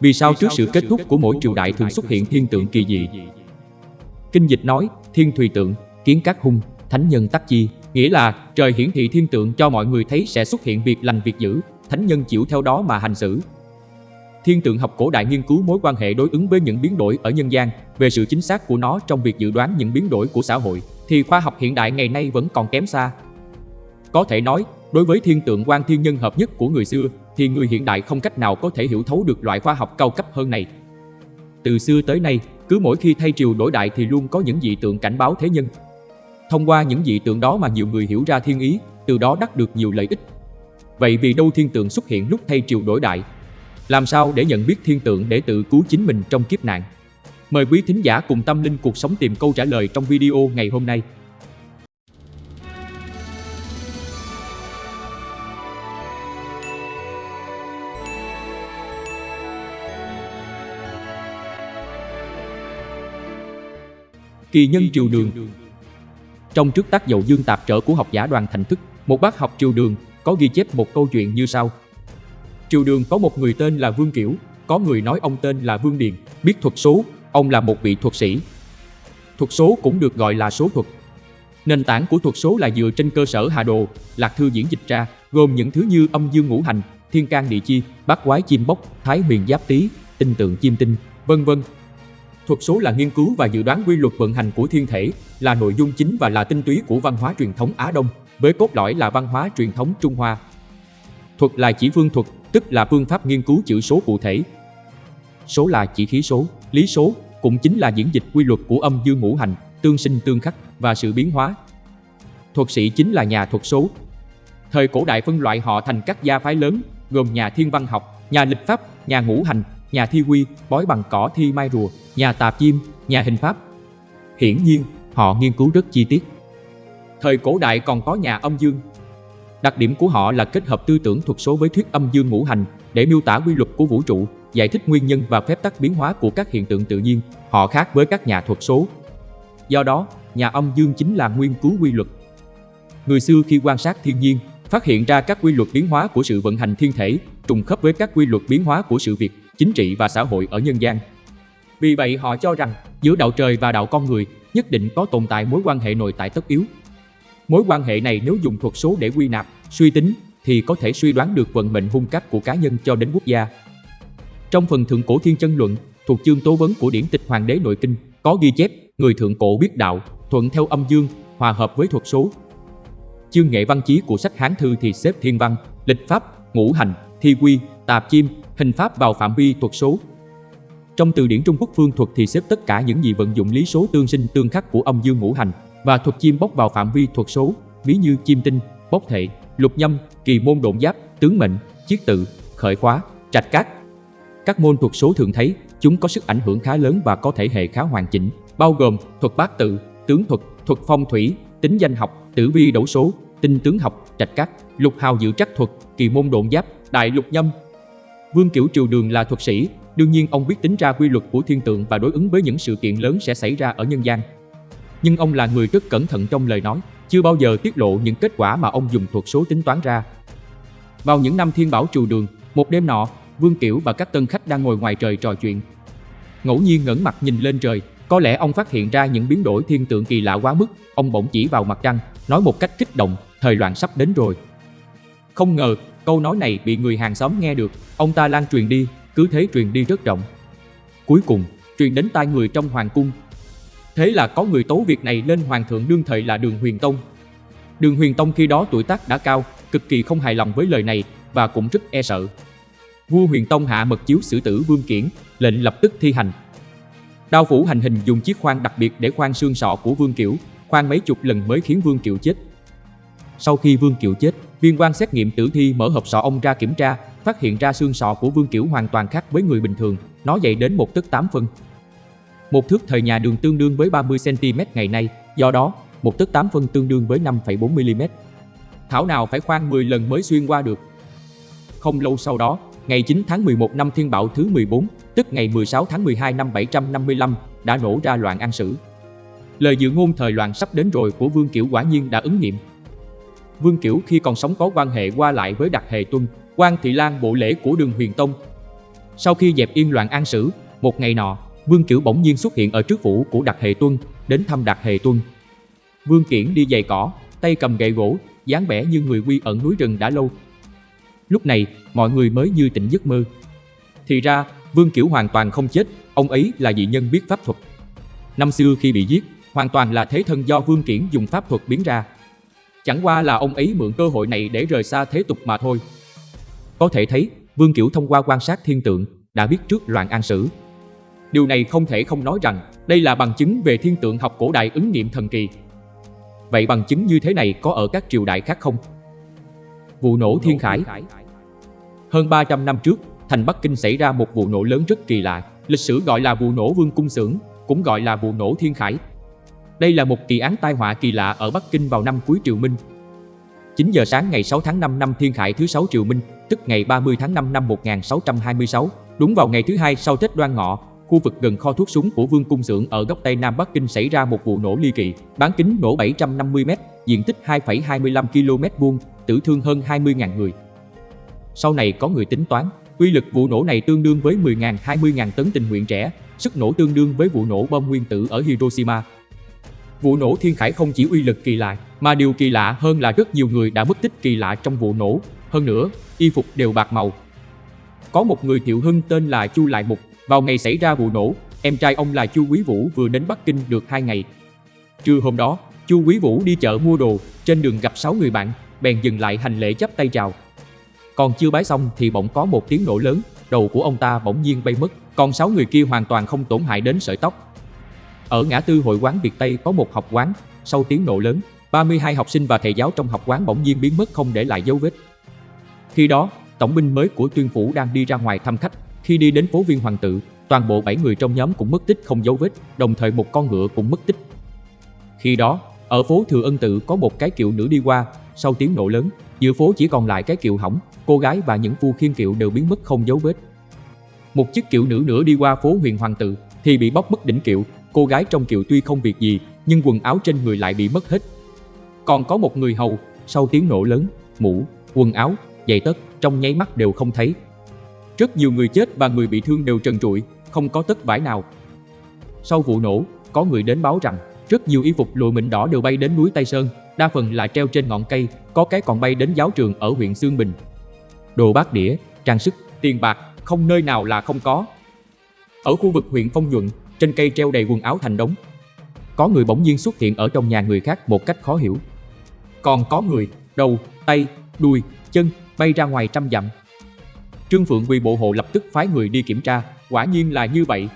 vì sao trước sự kết thúc của mỗi triều đại thường xuất hiện thiên tượng kỳ dị. Kinh dịch nói, thiên thùy tượng, kiến các hung, thánh nhân tắc chi, nghĩa là trời hiển thị thiên tượng cho mọi người thấy sẽ xuất hiện việc lành việc dữ, thánh nhân chịu theo đó mà hành xử. Thiên tượng học cổ đại nghiên cứu mối quan hệ đối ứng với những biến đổi ở nhân gian, về sự chính xác của nó trong việc dự đoán những biến đổi của xã hội, thì khoa học hiện đại ngày nay vẫn còn kém xa. Có thể nói, đối với thiên tượng quan thiên nhân hợp nhất của người xưa, thì người hiện đại không cách nào có thể hiểu thấu được loại khoa học cao cấp hơn này. Từ xưa tới nay, cứ mỗi khi thay triều đổi đại thì luôn có những dị tượng cảnh báo thế nhân. Thông qua những dị tượng đó mà nhiều người hiểu ra thiên ý, từ đó đắc được nhiều lợi ích. Vậy vì đâu thiên tượng xuất hiện lúc thay triều đổi đại? Làm sao để nhận biết thiên tượng để tự cứu chính mình trong kiếp nạn? Mời quý thính giả cùng tâm linh cuộc sống tìm câu trả lời trong video ngày hôm nay. Kỳ nhân triều đường Trong trước tác dậu dương tạp trở của học giả đoàn thành thức, một bác học triều đường có ghi chép một câu chuyện như sau. Triều đường có một người tên là Vương Kiểu, có người nói ông tên là Vương Điền, biết thuật số, ông là một vị thuật sĩ. Thuật số cũng được gọi là số thuật. Nền tảng của thuật số là dựa trên cơ sở hà đồ, lạc thư diễn dịch ra, gồm những thứ như âm dương ngũ hành, thiên can địa chi, bát quái chim bốc, thái huyền giáp tý, tinh tượng chim tinh, vân vân Thuật số là nghiên cứu và dự đoán quy luật vận hành của thiên thể, là nội dung chính và là tinh túy của văn hóa truyền thống Á Đông, với cốt lõi là văn hóa truyền thống Trung Hoa. Thuật là chỉ phương thuật, tức là phương pháp nghiên cứu chữ số cụ thể. Số là chỉ khí số, lý số, cũng chính là diễn dịch quy luật của âm dương ngũ hành, tương sinh tương khắc và sự biến hóa. Thuật sĩ chính là nhà thuật số. Thời cổ đại phân loại họ thành các gia phái lớn, gồm nhà thiên văn học, nhà lịch pháp, nhà ngũ hành, nhà thi quy, bói bằng cỏ thi mai rùa, nhà tạp chim, nhà hình pháp. Hiển nhiên, họ nghiên cứu rất chi tiết. Thời cổ đại còn có nhà âm dương. Đặc điểm của họ là kết hợp tư tưởng thuật số với thuyết âm dương ngũ hành để miêu tả quy luật của vũ trụ, giải thích nguyên nhân và phép tắc biến hóa của các hiện tượng tự nhiên. Họ khác với các nhà thuật số. Do đó, nhà âm dương chính là nguyên cứu quy luật. Người xưa khi quan sát thiên nhiên, phát hiện ra các quy luật biến hóa của sự vận hành thiên thể trùng khớp với các quy luật biến hóa của sự việc, chính trị và xã hội ở nhân gian. Vì vậy họ cho rằng giữa đạo trời và đạo con người nhất định có tồn tại mối quan hệ nội tại tất yếu. Mối quan hệ này nếu dùng thuật số để quy nạp, suy tính thì có thể suy đoán được vận mệnh hung cát của cá nhân cho đến quốc gia. Trong phần thượng cổ thiên chân luận, thuộc chương tố vấn của điển tịch Hoàng đế nội kinh, có ghi chép người thượng cổ biết đạo, thuận theo âm dương, hòa hợp với thuật số. Chương nghệ văn chí của sách Hán Thư thì xếp thiên văn, lịch pháp, ngũ hành, thi quy, tạp chim, hình pháp vào phạm vi thuật số. Trong từ điển Trung Quốc phương thuật thì xếp tất cả những gì vận dụng lý số tương sinh tương khắc của âm dương ngũ hành và thuật chim bốc vào phạm vi thuật số, ví như chim tinh, bốc thệ, lục nhâm, kỳ môn độn giáp, tướng mệnh, chiết tự, khởi khóa, trạch cát. Các môn thuật số thường thấy, chúng có sức ảnh hưởng khá lớn và có thể hệ khá hoàn chỉnh, bao gồm thuật bát tự, tướng thuật, thuật phong thủy, tính danh học, tử vi đấu số, tinh tướng học, trạch cát, lục hào dự trắc thuật, kỳ môn độn giáp, đại lục nhâm, Vương Kiểu Triều Đường là thuật sĩ, đương nhiên ông biết tính ra quy luật của thiên tượng và đối ứng với những sự kiện lớn sẽ xảy ra ở nhân gian. Nhưng ông là người rất cẩn thận trong lời nói, chưa bao giờ tiết lộ những kết quả mà ông dùng thuật số tính toán ra. Vào những năm thiên bảo Triều Đường, một đêm nọ, Vương Kiểu và các tân khách đang ngồi ngoài trời trò chuyện. Ngẫu nhiên ngẩng mặt nhìn lên trời, có lẽ ông phát hiện ra những biến đổi thiên tượng kỳ lạ quá mức, ông bỗng chỉ vào mặt trăng, nói một cách kích động, thời loạn sắp đến rồi. Không ngờ, Câu nói này bị người hàng xóm nghe được, ông ta lan truyền đi, cứ thế truyền đi rất rộng. Cuối cùng, truyền đến tai người trong hoàng cung. Thế là có người tố việc này lên hoàng thượng đương thời là Đường Huyền Tông. Đường Huyền Tông khi đó tuổi tác đã cao, cực kỳ không hài lòng với lời này và cũng rất e sợ. Vua Huyền Tông hạ mật chiếu xử tử Vương Kiển, lệnh lập tức thi hành. Đao phủ hành hình dùng chiếc khoan đặc biệt để khoan xương sọ của Vương Kiểu, khoan mấy chục lần mới khiến Vương Kiểu chết. Sau khi Vương Kiều chết, viên quan xét nghiệm tử thi mở hộp sọ ông ra kiểm tra, phát hiện ra xương sọ của Vương Kiểu hoàn toàn khác với người bình thường, nó dày đến một tấc 8 phân. Một thước thời nhà đường tương đương với 30cm ngày nay, do đó, một tấc 8 phân tương đương với 5,4mm. Thảo nào phải khoan 10 lần mới xuyên qua được. Không lâu sau đó, ngày 9 tháng 11 năm Thiên Bảo thứ 14, tức ngày 16 tháng 12 năm 755, đã nổ ra loạn an sử. Lời dự ngôn thời loạn sắp đến rồi của Vương Kiểu quả nhiên đã ứng nghiệm. Vương Kiểu khi còn sống có quan hệ qua lại với Đặc Hề Tuân, quan Thị Lan bộ lễ của đường Huyền Tông. Sau khi dẹp yên loạn an sử, một ngày nọ, Vương Kiểu bỗng nhiên xuất hiện ở trước phủ của Đặc Hề Tuân, đến thăm Đặc Hề Tuân. Vương Kiển đi giày cỏ, tay cầm gậy gỗ, dáng vẻ như người quy ẩn núi rừng đã lâu. Lúc này, mọi người mới như tỉnh giấc mơ. Thì ra, Vương Kiểu hoàn toàn không chết, ông ấy là dị nhân biết pháp thuật. Năm xưa khi bị giết, hoàn toàn là thế thân do Vương Kiển dùng pháp thuật biến ra. Chẳng qua là ông ấy mượn cơ hội này để rời xa thế tục mà thôi. Có thể thấy, Vương Kiểu thông qua quan sát thiên tượng, đã biết trước loạn an sử. Điều này không thể không nói rằng đây là bằng chứng về thiên tượng học cổ đại ứng nghiệm thần kỳ. Vậy bằng chứng như thế này có ở các triều đại khác không? Vụ nổ Thiên Khải Hơn 300 năm trước, thành Bắc Kinh xảy ra một vụ nổ lớn rất kỳ lạ, lịch sử gọi là vụ nổ Vương Cung Xưởng, cũng gọi là vụ nổ Thiên Khải. Đây là một kỳ án tai họa kỳ lạ ở Bắc Kinh vào năm cuối Triều Minh. 9 giờ sáng ngày 6 tháng 5 năm Thiên Khải thứ 6 Triều Minh, tức ngày 30 tháng 5 năm 1626, đúng vào ngày thứ hai sau Tết Đoan Ngọ, khu vực gần kho thuốc súng của Vương Cung Xưởng ở góc Tây Nam Bắc Kinh xảy ra một vụ nổ ly kỳ, bán kính nổ 750m, diện tích 2,25 km vuông, tử thương hơn 20.000 người. Sau này có người tính toán, quy lực vụ nổ này tương đương với 10.000 20.000 tấn tình nguyện trẻ, sức nổ tương đương với vụ nổ bom nguyên tử ở Hiroshima. Vụ nổ Thiên Khải không chỉ uy lực kỳ lạ, mà điều kỳ lạ hơn là rất nhiều người đã mất tích kỳ lạ trong vụ nổ. Hơn nữa, y phục đều bạc màu. Có một người thiệu hưng tên là Chu Lại Mục, vào ngày xảy ra vụ nổ, em trai ông là Chu Quý Vũ vừa đến Bắc Kinh được 2 ngày. Trưa hôm đó, Chu Quý Vũ đi chợ mua đồ, trên đường gặp 6 người bạn, bèn dừng lại hành lễ chắp tay chào. Còn chưa bái xong thì bỗng có một tiếng nổ lớn, đầu của ông ta bỗng nhiên bay mất, còn 6 người kia hoàn toàn không tổn hại đến sợi tóc. Ở ngã tư hội quán Việt Tây có một học quán, sau tiếng nổ lớn, 32 học sinh và thầy giáo trong học quán bỗng nhiên biến mất không để lại dấu vết. Khi đó, tổng binh mới của tuyên phủ đang đi ra ngoài thăm khách, khi đi đến phố Viên Hoàng Tự, toàn bộ 7 người trong nhóm cũng mất tích không dấu vết, đồng thời một con ngựa cũng mất tích. Khi đó, ở phố Thừa Ân Tự có một cái kiệu nữ đi qua, sau tiếng nổ lớn, giữa phố chỉ còn lại cái kiệu hỏng, cô gái và những phu khiên kiệu đều biến mất không dấu vết. Một chiếc kiệu nữ nữa đi qua phố Huyền Hoàng Tự thì bị bóc mất đỉnh kiệu, cô gái trong kiệu tuy không việc gì, nhưng quần áo trên người lại bị mất hết. Còn có một người hầu, sau tiếng nổ lớn, mũ, quần áo, giày tất trong nháy mắt đều không thấy. Rất nhiều người chết và người bị thương đều trần trụi, không có tất vải nào. Sau vụ nổ, có người đến báo rằng rất nhiều y phục lụa mịn đỏ đều bay đến núi Tây Sơn, đa phần là treo trên ngọn cây, có cái còn bay đến giáo trường ở huyện Sương Bình. Đồ bát đĩa, trang sức, tiền bạc, không nơi nào là không có. Ở khu vực huyện Phong Nhuận, trên cây treo đầy quần áo thành đống. Có người bỗng nhiên xuất hiện ở trong nhà người khác một cách khó hiểu. Còn có người, đầu, tay, đuôi, chân bay ra ngoài trăm dặm. Trương Phượng Quỳ bộ hộ lập tức phái người đi kiểm tra, quả nhiên là như vậy.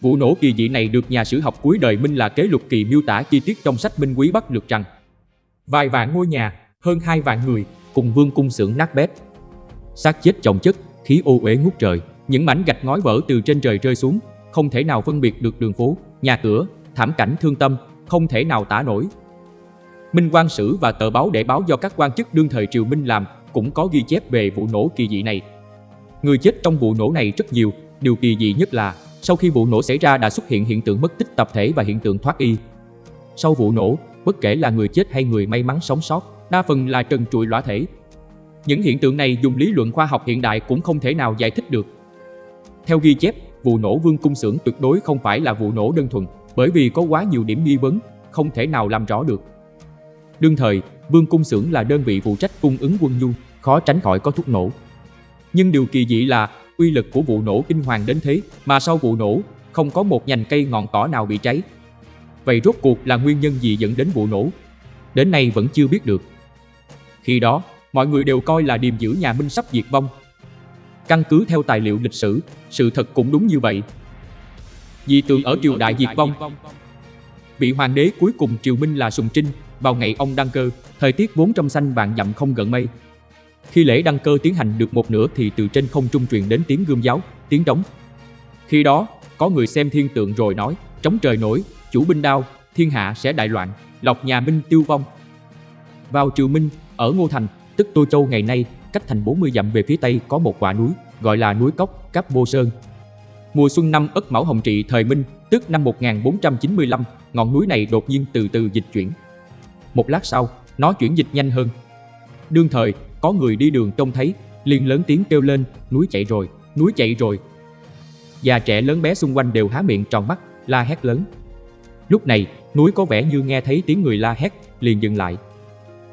Vụ nổ kỳ dị này được nhà sử học cuối đời Minh là kế lục kỳ miêu tả chi tiết trong sách Minh Quý Bắc lược rằng vài vạn ngôi nhà, hơn hai vạn người, cùng vương cung xưởng nát bét. xác chết chồng chất, khí ô uế ngút trời, những mảnh gạch ngói vỡ từ trên trời rơi xuống, không thể nào phân biệt được đường phố, nhà cửa, thảm cảnh thương tâm, không thể nào tả nổi. Minh quan sử và tờ báo để báo do các quan chức đương thời triều Minh làm cũng có ghi chép về vụ nổ kỳ dị này. Người chết trong vụ nổ này rất nhiều, điều kỳ dị nhất là sau khi vụ nổ xảy ra đã xuất hiện hiện tượng mất tích tập thể và hiện tượng thoát y. Sau vụ nổ, bất kể là người chết hay người may mắn sống sót, đa phần là trần trụi lõa thể. Những hiện tượng này dùng lý luận khoa học hiện đại cũng không thể nào giải thích được. Theo ghi chép, vụ nổ vương cung xưởng tuyệt đối không phải là vụ nổ đơn thuần, bởi vì có quá nhiều điểm nghi vấn, không thể nào làm rõ được. Đương thời, vương cung xưởng là đơn vị phụ trách cung ứng quân nhu, khó tránh khỏi có thuốc nổ. Nhưng điều kỳ dị là uy lực của vụ nổ kinh hoàng đến thế mà sau vụ nổ không có một nhành cây ngọn cỏ nào bị cháy. Vậy rốt cuộc là nguyên nhân gì dẫn đến vụ nổ? Đến nay vẫn chưa biết được. Khi đó, mọi người đều coi là điềm giữ nhà Minh sắp diệt vong. Căn cứ theo tài liệu lịch sử, sự thật cũng đúng như vậy. di tượng ở triều đại diệt vong. Vị hoàng đế cuối cùng triều Minh là Sùng Trinh, vào ngày ông đăng cơ, thời tiết vốn trong xanh vạn dặm không gần mây, khi lễ đăng cơ tiến hành được một nửa thì từ trên không trung truyền đến tiếng gươm giáo, tiếng trống. Khi đó, có người xem thiên tượng rồi nói, trống trời nổi, chủ binh đao, thiên hạ sẽ đại loạn, lọc nhà Minh tiêu vong. Vào triều Minh, ở Ngô Thành, tức Tô Châu ngày nay, cách thành 40 dặm về phía tây có một quả núi, gọi là núi Cốc, Cáp Bô Sơn. Mùa xuân năm Ất Mão Hồng Trị thời Minh, tức năm 1495, ngọn núi này đột nhiên từ từ dịch chuyển. Một lát sau, nó chuyển dịch nhanh hơn. Đương thời, có người đi đường trông thấy, liền lớn tiếng kêu lên, núi chạy rồi, núi chạy rồi. Già trẻ lớn bé xung quanh đều há miệng tròn mắt, la hét lớn. Lúc này, núi có vẻ như nghe thấy tiếng người la hét, liền dừng lại.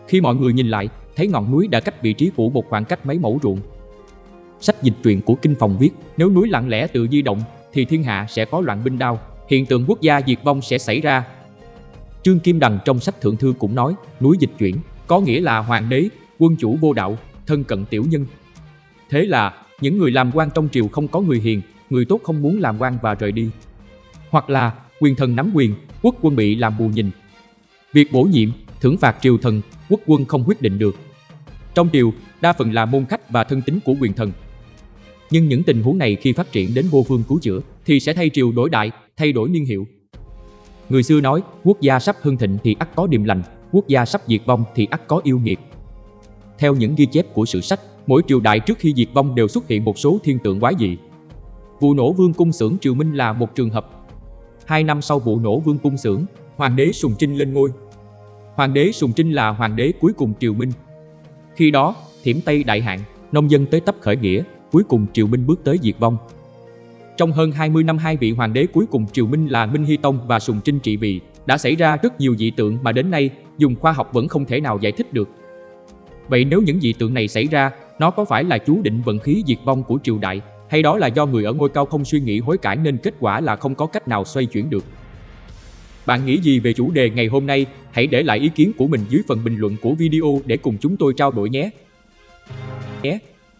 Khi mọi người nhìn lại, thấy ngọn núi đã cách vị trí cũ một khoảng cách mấy mẫu ruộng. Sách dịch truyện của Kinh Phòng viết, nếu núi lặng lẽ tự di động, thì thiên hạ sẽ có loạn binh đao, hiện tượng quốc gia diệt vong sẽ xảy ra. Trương Kim Đằng trong sách Thượng Thư cũng nói, núi dịch chuyển, có nghĩa là hoàng đế, quân chủ vô đạo, thân cận tiểu nhân. Thế là, những người làm quan trong triều không có người hiền, người tốt không muốn làm quan và rời đi. Hoặc là, quyền thần nắm quyền, quốc quân bị làm bù nhìn. Việc bổ nhiệm, thưởng phạt triều thần, quốc quân không quyết định được. Trong triều, đa phần là môn khách và thân tín của quyền thần. Nhưng những tình huống này khi phát triển đến vô phương cứu chữa thì sẽ thay triều đổi đại, thay đổi niên hiệu. Người xưa nói, quốc gia sắp hưng thịnh thì ắt có điềm lành, quốc gia sắp diệt vong thì ắt có yêu nghiệt. Theo những ghi chép của sử sách, mỗi triều đại trước khi diệt vong đều xuất hiện một số thiên tượng quái dị. Vụ nổ vương cung xưởng triều Minh là một trường hợp. Hai năm sau vụ nổ vương cung xưởng, hoàng đế Sùng Trinh lên ngôi. Hoàng đế Sùng Trinh là hoàng đế cuối cùng triều Minh. Khi đó, thiểm Tây đại hạn, nông dân tới tấp khởi nghĩa, cuối cùng triều Minh bước tới diệt vong. Trong hơn 20 năm hai vị hoàng đế cuối cùng triều Minh là Minh Hy Tông và Sùng Trinh trị vì, đã xảy ra rất nhiều dị tượng mà đến nay dùng khoa học vẫn không thể nào giải thích được. Vậy nếu những dị tượng này xảy ra, nó có phải là chú định vận khí diệt vong của triều đại, hay đó là do người ở ngôi cao không suy nghĩ hối cải nên kết quả là không có cách nào xoay chuyển được? Bạn nghĩ gì về chủ đề ngày hôm nay? Hãy để lại ý kiến của mình dưới phần bình luận của video để cùng chúng tôi trao đổi nhé. nhé.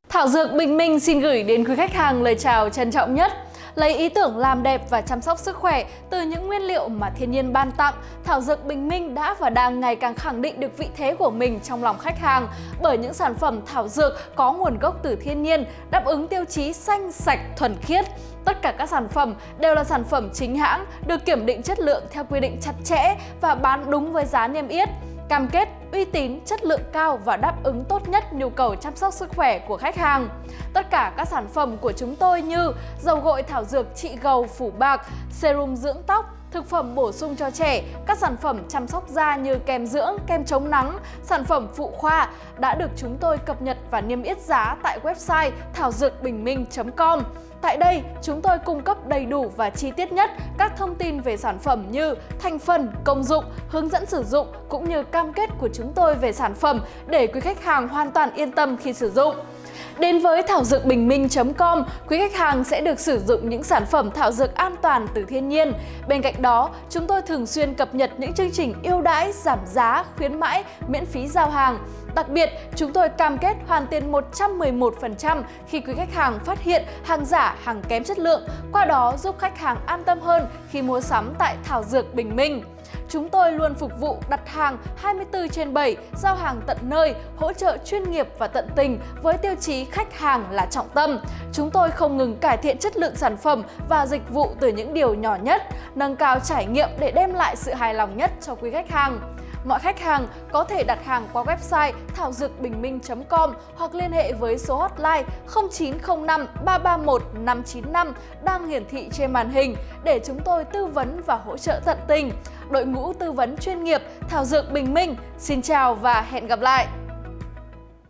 Thảo Dược Bình Minh xin gửi đến quý khách hàng lời chào trân trọng nhất. Lấy ý tưởng làm đẹp và chăm sóc sức khỏe từ những nguyên liệu mà thiên nhiên ban tặng, Thảo Dược Bình Minh đã và đang ngày càng khẳng định được vị thế của mình trong lòng khách hàng bởi những sản phẩm thảo dược có nguồn gốc từ thiên nhiên, đáp ứng tiêu chí xanh, sạch, thuần khiết. Tất cả các sản phẩm đều là sản phẩm chính hãng, được kiểm định chất lượng theo quy định chặt chẽ và bán đúng với giá niêm yết cam kết uy tín, chất lượng cao và đáp ứng tốt nhất nhu cầu chăm sóc sức khỏe của khách hàng. Tất cả các sản phẩm của chúng tôi như dầu gội thảo dược trị gầu phủ bạc, serum dưỡng tóc, thực phẩm bổ sung cho trẻ, các sản phẩm chăm sóc da như kem dưỡng, kem chống nắng, sản phẩm phụ khoa đã được chúng tôi cập nhật và niêm yết giá tại website thảo dược bình minh.com. Tại đây, chúng tôi cung cấp đầy đủ và chi tiết nhất các thông tin về sản phẩm như thành phần, công dụng, hướng dẫn sử dụng cũng như cam kết của chúng tôi về sản phẩm để quý khách hàng hoàn toàn yên tâm khi sử dụng. Đến với thảo dược bình minh.com, quý khách hàng sẽ được sử dụng những sản phẩm thảo dược an toàn từ thiên nhiên. Bên cạnh đó, chúng tôi thường xuyên cập nhật những chương trình ưu đãi, giảm giá, khuyến mãi, miễn phí giao hàng. Đặc biệt, chúng tôi cam kết hoàn tiền 111% khi quý khách hàng phát hiện hàng giả, hàng kém chất lượng, qua đó giúp khách hàng an tâm hơn khi mua sắm tại Thảo Dược Bình Minh. Chúng tôi luôn phục vụ đặt hàng 24 trên 7, giao hàng tận nơi, hỗ trợ chuyên nghiệp và tận tình với tiêu chí khách hàng là trọng tâm. Chúng tôi không ngừng cải thiện chất lượng sản phẩm và dịch vụ từ những điều nhỏ nhất, nâng cao trải nghiệm để đem lại sự hài lòng nhất cho quý khách hàng. Mọi khách hàng có thể đặt hàng qua website thảo dược bình minh.com hoặc liên hệ với số hotline 0905 331 595 đang hiển thị trên màn hình để chúng tôi tư vấn và hỗ trợ tận tình. Đội ngũ tư vấn chuyên nghiệp Thảo Dược Bình Minh, xin chào và hẹn gặp lại!